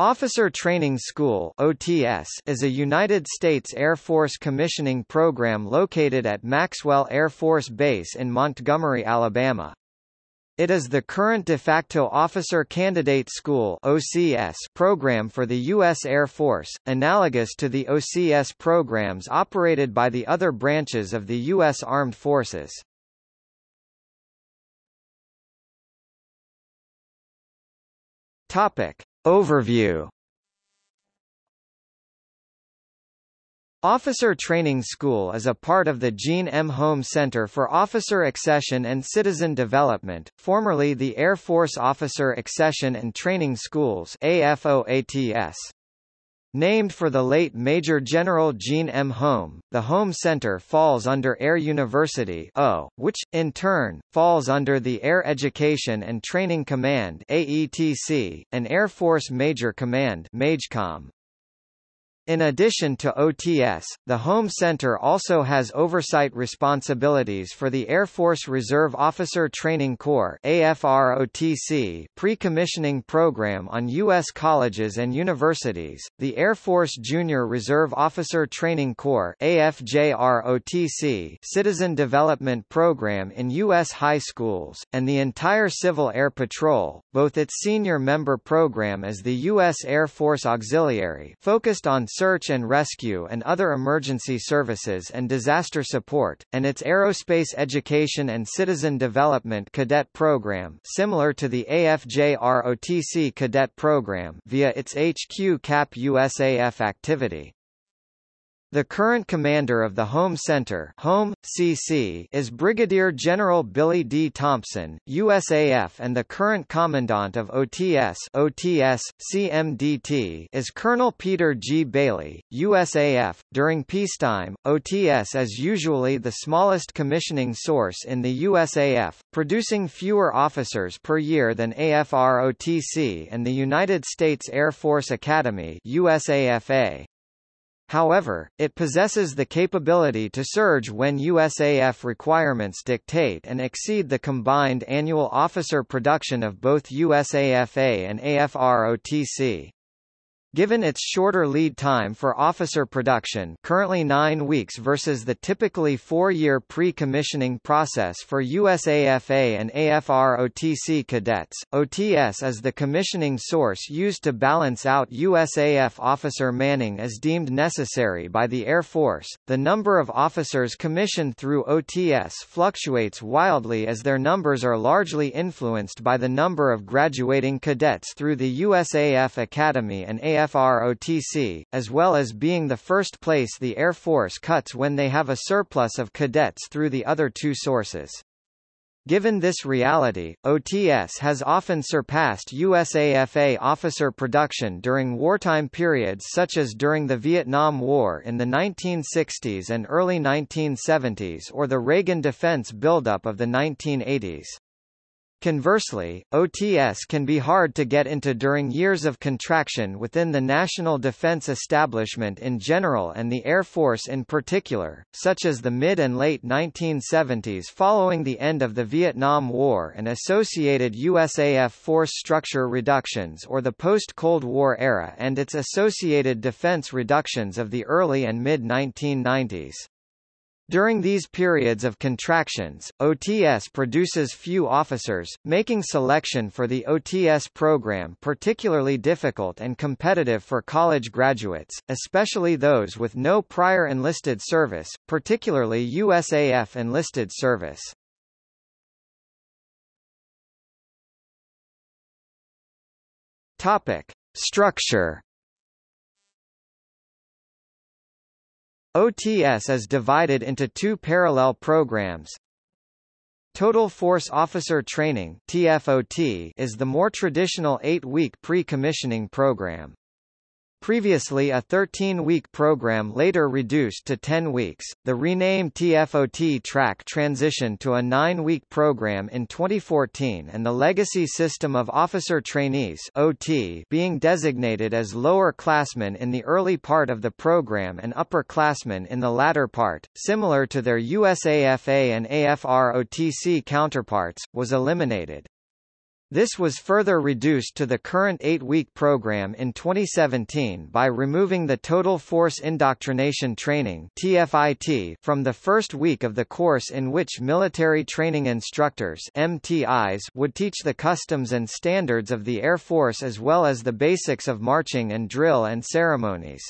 Officer Training School OTS is a United States Air Force commissioning program located at Maxwell Air Force Base in Montgomery, Alabama. It is the current de facto Officer Candidate School OCS program for the U.S. Air Force, analogous to the OCS programs operated by the other branches of the U.S. Armed Forces. Topic. Overview Officer Training School is a part of the Gene M. Holm Center for Officer Accession and Citizen Development, formerly the Air Force Officer Accession and Training Schools AFOATS. Named for the late Major General Gene M. Holm, the Holm Center falls under Air University o, which, in turn, falls under the Air Education and Training Command AETC, an Air Force Major Command MAJCOM. In addition to OTS, the Holm Center also has oversight responsibilities for the Air Force Reserve Officer Training Corps AFROTC pre-commissioning program on U.S. colleges and universities, the Air Force Junior Reserve Officer Training Corps AFJROTC Citizen Development Program in U.S. high schools, and the entire Civil Air Patrol, both its senior member program as the U.S. Air Force Auxiliary focused on search and rescue and other emergency services and disaster support, and its Aerospace Education and Citizen Development Cadet Program similar to the AFJROTC Cadet Program via its HQ CAP USAF activity. The current commander of the Holm Center Holm, CC, is Brigadier General Billy D. Thompson, USAF and the current commandant of OTS, OTS CMDT is Colonel Peter G. Bailey, USAF. During peacetime, OTS is usually the smallest commissioning source in the USAF, producing fewer officers per year than AFROTC and the United States Air Force Academy USAFA. However, it possesses the capability to surge when USAF requirements dictate and exceed the combined annual officer production of both USAFA and AFROTC. Given its shorter lead time for officer production currently nine weeks versus the typically four-year pre-commissioning process for USAFA and AFROTC cadets, OTS is the commissioning source used to balance out USAF officer manning as deemed necessary by the Air Force. The number of officers commissioned through OTS fluctuates wildly as their numbers are largely influenced by the number of graduating cadets through the USAF Academy and AF FROTC, as well as being the first place the Air Force cuts when they have a surplus of cadets through the other two sources. Given this reality, OTS has often surpassed USAFA officer production during wartime periods such as during the Vietnam War in the 1960s and early 1970s or the Reagan defense buildup of the 1980s. Conversely, OTS can be hard to get into during years of contraction within the national defense establishment in general and the Air Force in particular, such as the mid and late 1970s following the end of the Vietnam War and associated USAF force structure reductions or the post-Cold War era and its associated defense reductions of the early and mid-1990s. During these periods of contractions, OTS produces few officers, making selection for the OTS program particularly difficult and competitive for college graduates, especially those with no prior enlisted service, particularly USAF enlisted service. Topic: Structure OTS is divided into two parallel programs. Total Force Officer Training TFOT is the more traditional eight-week pre-commissioning program. Previously a 13-week program later reduced to 10 weeks, the renamed TFOT track transitioned to a 9-week program in 2014 and the legacy system of officer trainees OT being designated as lower classmen in the early part of the program and upper classmen in the latter part, similar to their USAFA and AFROTC counterparts, was eliminated. This was further reduced to the current eight-week program in 2017 by removing the Total Force Indoctrination Training TFIT from the first week of the course in which military training instructors MTIs would teach the customs and standards of the Air Force as well as the basics of marching and drill and ceremonies.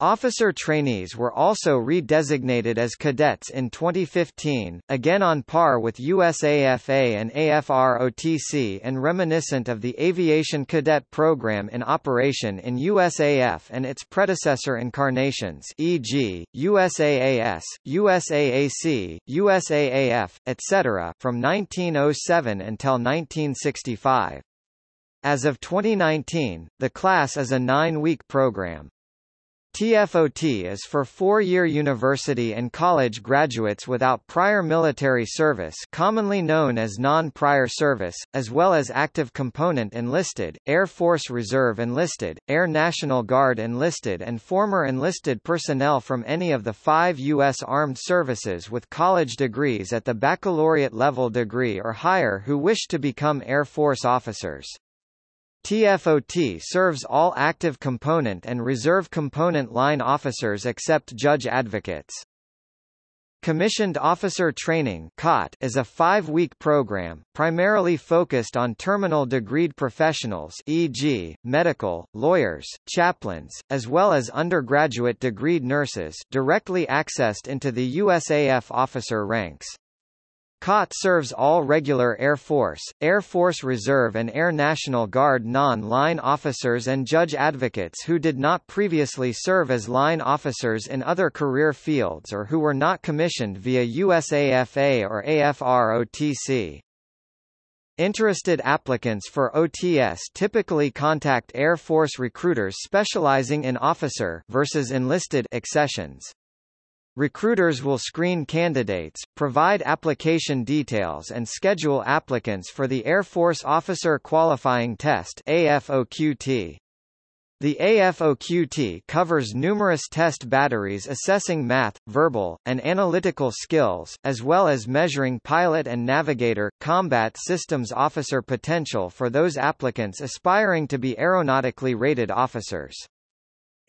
Officer trainees were also redesignated as cadets in 2015, again on par with USAFA and AFROTC and reminiscent of the Aviation Cadet Program in operation in USAF and its predecessor incarnations e.g., USAAS, USAAC, USAAF, etc. from 1907 until 1965. As of 2019, the class is a nine-week program. TFOT is for four-year university and college graduates without prior military service commonly known as non-prior service, as well as active component enlisted, Air Force Reserve enlisted, Air National Guard enlisted and former enlisted personnel from any of the five U.S. Armed Services with college degrees at the baccalaureate level degree or higher who wish to become Air Force officers. TFOT serves all active component and reserve component line officers except judge advocates. Commissioned Officer Training is a five-week program, primarily focused on terminal degreed professionals e.g., medical, lawyers, chaplains, as well as undergraduate degreed nurses directly accessed into the USAF officer ranks. COT serves all regular Air Force, Air Force Reserve and Air National Guard non-line officers and judge advocates who did not previously serve as line officers in other career fields or who were not commissioned via USAFA or AFROTC. Interested applicants for OTS typically contact Air Force recruiters specializing in officer versus enlisted accessions. Recruiters will screen candidates, provide application details and schedule applicants for the Air Force Officer Qualifying Test AFOQT. The AFOQT covers numerous test batteries assessing math, verbal, and analytical skills, as well as measuring pilot and navigator, combat systems officer potential for those applicants aspiring to be aeronautically rated officers.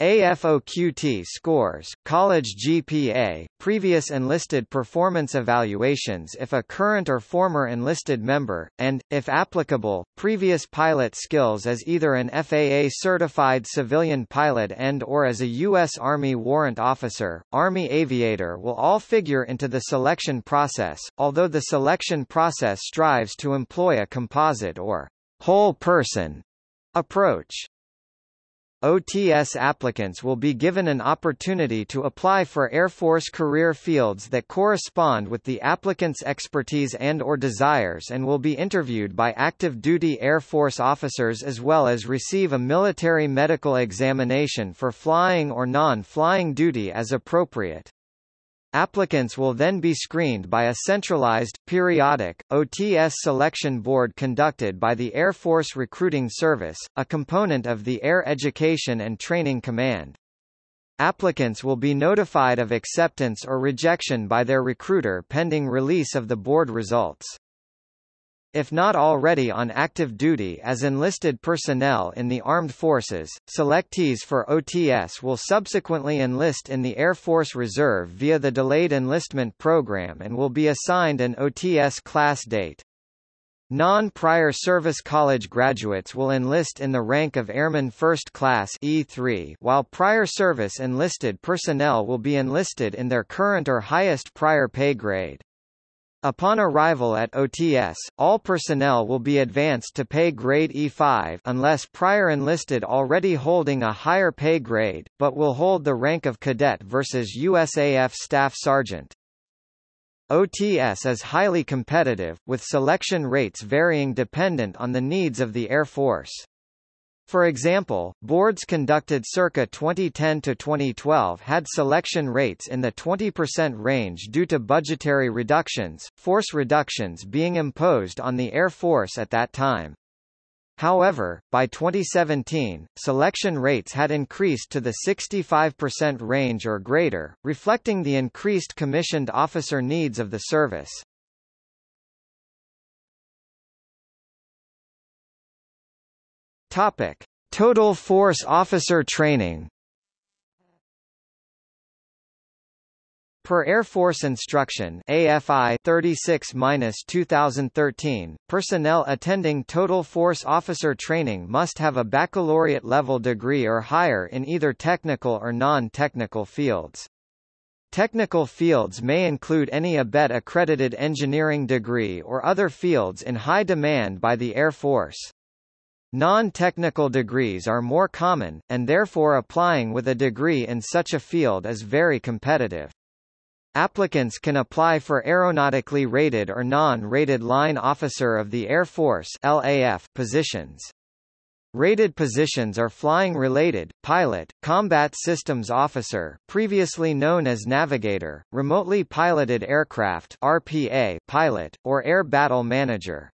AFOQT scores, college GPA, previous enlisted performance evaluations if a current or former enlisted member, and, if applicable, previous pilot skills as either an FAA-certified civilian pilot and or as a U.S. Army warrant officer, Army aviator will all figure into the selection process, although the selection process strives to employ a composite or whole person approach. OTS applicants will be given an opportunity to apply for Air Force career fields that correspond with the applicant's expertise and or desires and will be interviewed by active duty Air Force officers as well as receive a military medical examination for flying or non-flying duty as appropriate. Applicants will then be screened by a centralized, periodic, OTS selection board conducted by the Air Force Recruiting Service, a component of the Air Education and Training Command. Applicants will be notified of acceptance or rejection by their recruiter pending release of the board results. If not already on active duty as enlisted personnel in the armed forces, selectees for OTS will subsequently enlist in the Air Force Reserve via the Delayed Enlistment Program and will be assigned an OTS class date. Non-prior service college graduates will enlist in the rank of Airman First Class E3 while prior service enlisted personnel will be enlisted in their current or highest prior pay grade. Upon arrival at OTS, all personnel will be advanced to pay grade E5 unless prior enlisted already holding a higher pay grade, but will hold the rank of cadet versus USAF Staff Sergeant. OTS is highly competitive, with selection rates varying dependent on the needs of the Air Force. For example, boards conducted circa 2010 to 2012 had selection rates in the 20% range due to budgetary reductions, force reductions being imposed on the Air Force at that time. However, by 2017, selection rates had increased to the 65% range or greater, reflecting the increased commissioned officer needs of the service. Topic: Total Force Officer Training. Per Air Force Instruction AFI 36-2013, personnel attending Total Force Officer training must have a baccalaureate level degree or higher in either technical or non-technical fields. Technical fields may include any ABET accredited engineering degree or other fields in high demand by the Air Force. Non-technical degrees are more common, and therefore applying with a degree in such a field is very competitive. Applicants can apply for aeronautically rated or non-rated line officer of the Air Force LAF positions. Rated positions are flying-related, pilot, combat systems officer previously known as navigator, remotely piloted aircraft RPA pilot, or air battle manager.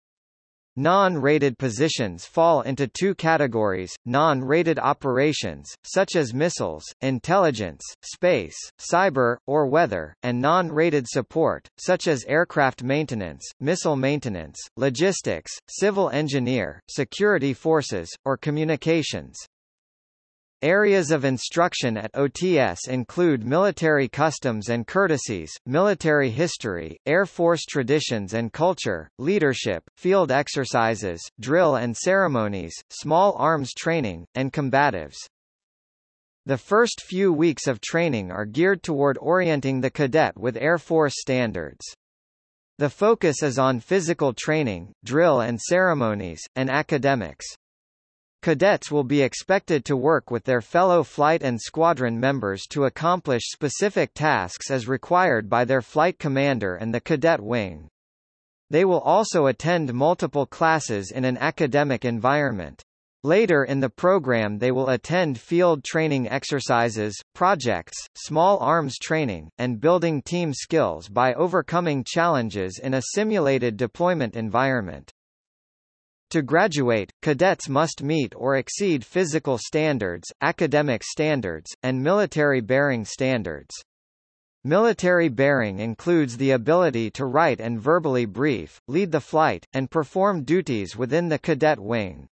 Non-rated positions fall into two categories, non-rated operations, such as missiles, intelligence, space, cyber, or weather, and non-rated support, such as aircraft maintenance, missile maintenance, logistics, civil engineer, security forces, or communications. Areas of instruction at OTS include military customs and courtesies, military history, Air Force traditions and culture, leadership, field exercises, drill and ceremonies, small arms training, and combatives. The first few weeks of training are geared toward orienting the cadet with Air Force standards. The focus is on physical training, drill and ceremonies, and academics. Cadets will be expected to work with their fellow flight and squadron members to accomplish specific tasks as required by their flight commander and the cadet wing. They will also attend multiple classes in an academic environment. Later in the program they will attend field training exercises, projects, small arms training, and building team skills by overcoming challenges in a simulated deployment environment. To graduate, cadets must meet or exceed physical standards, academic standards, and military bearing standards. Military bearing includes the ability to write and verbally brief, lead the flight, and perform duties within the cadet wing.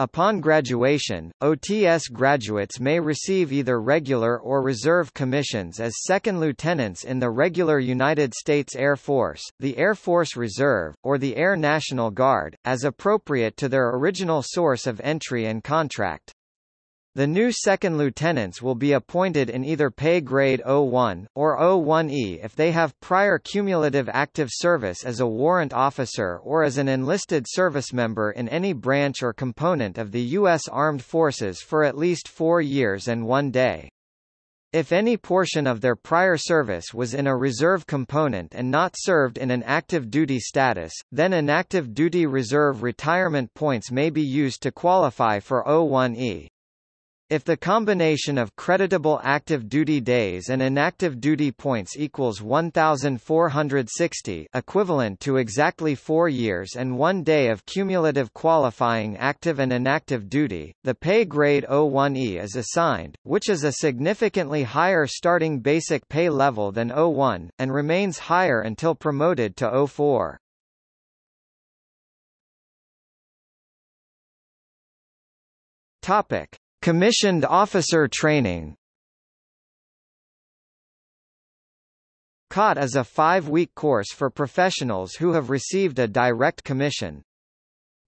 Upon graduation, OTS graduates may receive either regular or reserve commissions as second lieutenants in the regular United States Air Force, the Air Force Reserve, or the Air National Guard, as appropriate to their original source of entry and contract. The new second lieutenants will be appointed in either pay grade 01, or 01E if they have prior cumulative active service as a warrant officer or as an enlisted service member in any branch or component of the U.S. Armed Forces for at least four years and one day. If any portion of their prior service was in a reserve component and not served in an active duty status, then inactive duty reserve retirement points may be used to qualify for 01E. If the combination of creditable active duty days and inactive duty points equals 1,460 equivalent to exactly four years and one day of cumulative qualifying active and inactive duty, the pay grade 01E is assigned, which is a significantly higher starting basic pay level than 01, and remains higher until promoted to 04. Topic. Commissioned Officer Training COT is a five-week course for professionals who have received a direct commission.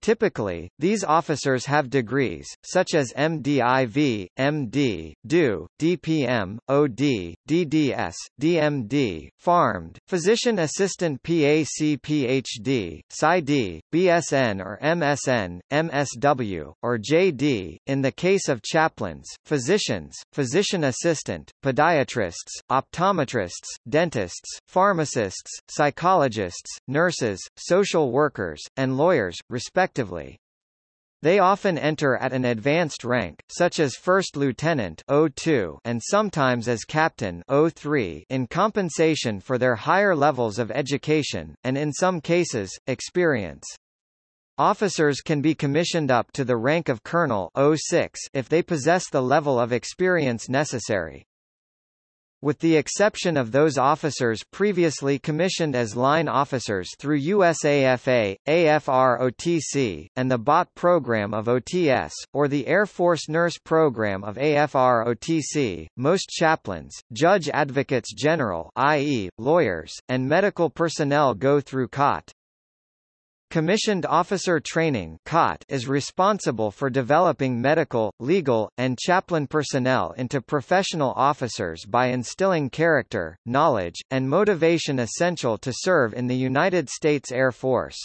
Typically, these officers have degrees, such as MDIV, MD, DO, DPM, OD, DDS, DMD, PharmD, Physician Assistant PAC PhD, PsyD, BSN or MSN, MSW, or JD. In the case of chaplains, physicians, physician assistant, podiatrists, optometrists, dentists, pharmacists, psychologists, nurses, social workers, and lawyers, respectively respectively. They often enter at an advanced rank, such as First Lieutenant O2 and sometimes as Captain O3 in compensation for their higher levels of education, and in some cases, experience. Officers can be commissioned up to the rank of Colonel O6 if they possess the level of experience necessary. With the exception of those officers previously commissioned as line officers through USAFA, AFR-OTC, and the BOT program of OTS, or the Air Force Nurse program of AFR-OTC, most chaplains, judge advocates general i.e., lawyers, and medical personnel go through COT. Commissioned Officer Training is responsible for developing medical, legal, and chaplain personnel into professional officers by instilling character, knowledge, and motivation essential to serve in the United States Air Force.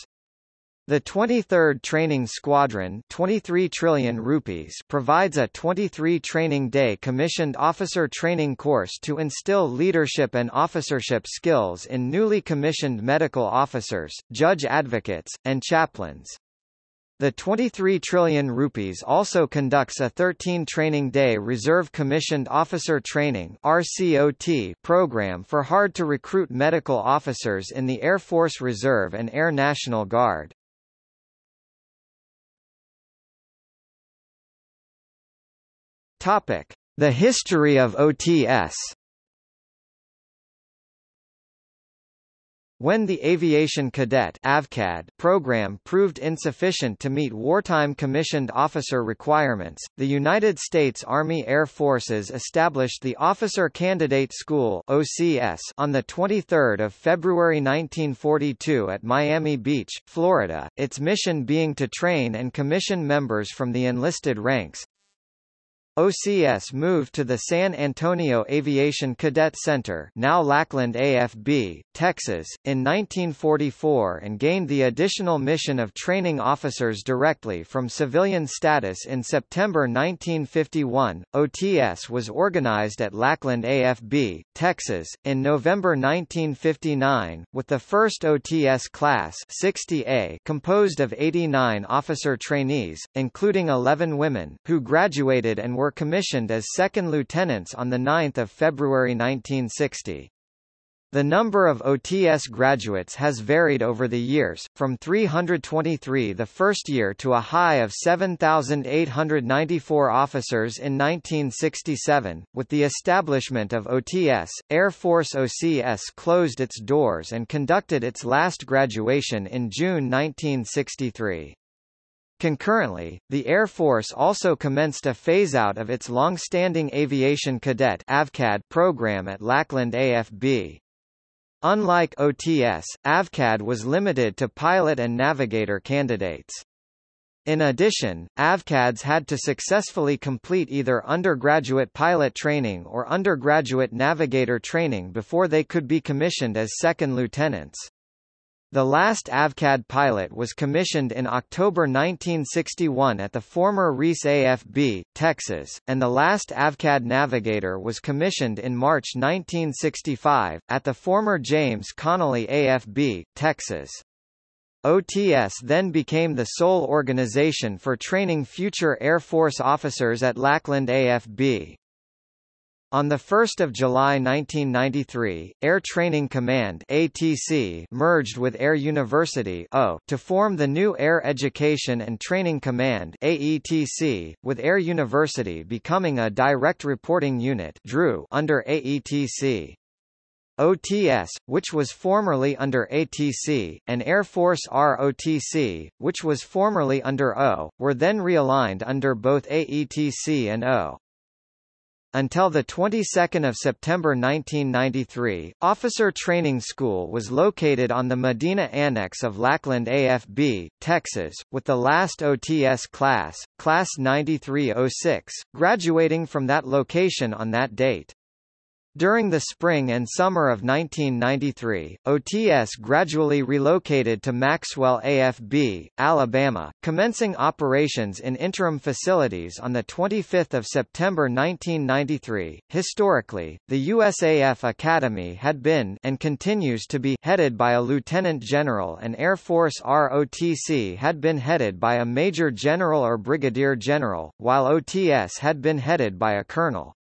The 23rd Training Squadron 23 trillion rupees provides a 23 training day commissioned officer training course to instill leadership and officership skills in newly commissioned medical officers, judge advocates, and chaplains. The 23 trillion rupees also conducts a 13 training day reserve commissioned officer training RCOT program for hard to recruit medical officers in the Air Force Reserve and Air National Guard. Topic: The history of OTS. When the Aviation Cadet AVCAD program proved insufficient to meet wartime commissioned officer requirements, the United States Army Air Forces established the Officer Candidate School OCS on 23 February 1942 at Miami Beach, Florida, its mission being to train and commission members from the enlisted ranks, OCS moved to the San Antonio Aviation Cadet Center now Lackland AFB, Texas, in 1944 and gained the additional mission of training officers directly from civilian status in September 1951. OTS was organized at Lackland AFB, Texas, in November 1959, with the first OTS class 60A composed of 89 officer trainees, including 11 women, who graduated and were were commissioned as second lieutenants on 9 February 1960. The number of OTS graduates has varied over the years, from 323 the first year to a high of 7,894 officers in 1967. With the establishment of OTS, Air Force OCS closed its doors and conducted its last graduation in June 1963. Concurrently, the Air Force also commenced a phase-out of its long-standing Aviation Cadet AVCAD program at Lackland AFB. Unlike OTS, AVCAD was limited to pilot and navigator candidates. In addition, AVCADs had to successfully complete either undergraduate pilot training or undergraduate navigator training before they could be commissioned as second lieutenants. The last AVCAD pilot was commissioned in October 1961 at the former Reese AFB, Texas, and the last AVCAD navigator was commissioned in March 1965, at the former James Connally AFB, Texas. OTS then became the sole organization for training future Air Force officers at Lackland AFB. On 1 July 1993, Air Training Command ATC merged with Air University O to form the new Air Education and Training Command AETC, with Air University becoming a direct reporting unit under AETC. OTS, which was formerly under ATC, and Air Force ROTC, which was formerly under O, were then realigned under both AETC and O. Until the 22nd of September 1993, Officer Training School was located on the Medina Annex of Lackland AFB, Texas, with the last OTS class, Class 9306, graduating from that location on that date. During the spring and summer of 1993, OTS gradually relocated to Maxwell AFB, Alabama, commencing operations in interim facilities on 25 September 1993. Historically, the USAF Academy had been and continues to be headed by a lieutenant general and Air Force ROTC had been headed by a major general or brigadier general, while OTS had been headed by a colonel.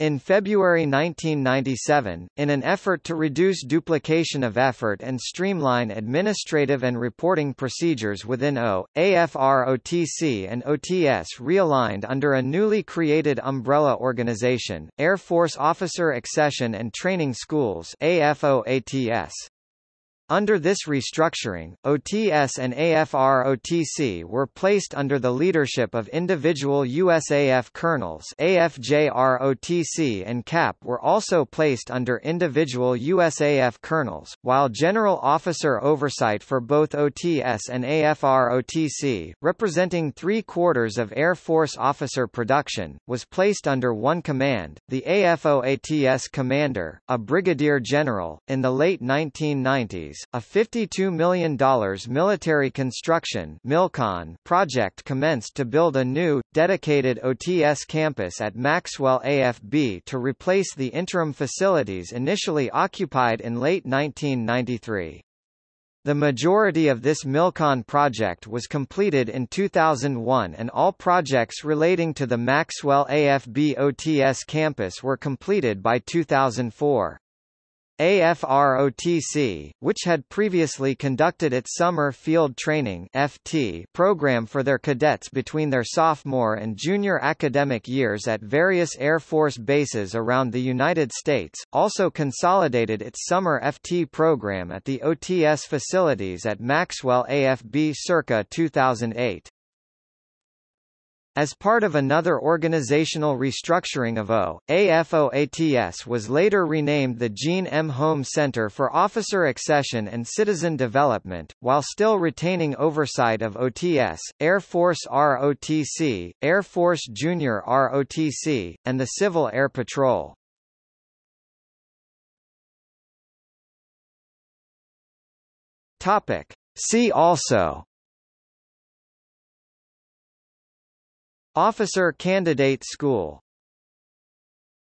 In February 1997, in an effort to reduce duplication of effort and streamline administrative and reporting procedures within O, AFROTC and OTS realigned under a newly created umbrella organization, Air Force Officer Accession and Training Schools AFOATS. Under this restructuring, OTS and AFR-OTC were placed under the leadership of individual USAF colonels AFJR-OTC and CAP were also placed under individual USAF colonels, while general officer oversight for both OTS and AFR-OTC, representing three-quarters of Air Force officer production, was placed under one command, the AFOATS commander, a brigadier general. In the late 1990s, a $52 million military construction MILCON project commenced to build a new, dedicated OTS campus at Maxwell AFB to replace the interim facilities initially occupied in late 1993. The majority of this MILCON project was completed in 2001 and all projects relating to the Maxwell AFB OTS campus were completed by 2004. AFROTC, which had previously conducted its Summer Field Training FT program for their cadets between their sophomore and junior academic years at various Air Force bases around the United States, also consolidated its Summer FT program at the OTS facilities at Maxwell AFB circa 2008. As part of another organizational restructuring of O, AFOATS was later renamed the Gene M. Holm Center for Officer Accession and Citizen Development, while still retaining oversight of OTS, Air Force ROTC, Air Force Junior ROTC, and the Civil Air Patrol. Topic. See also Officer Candidate School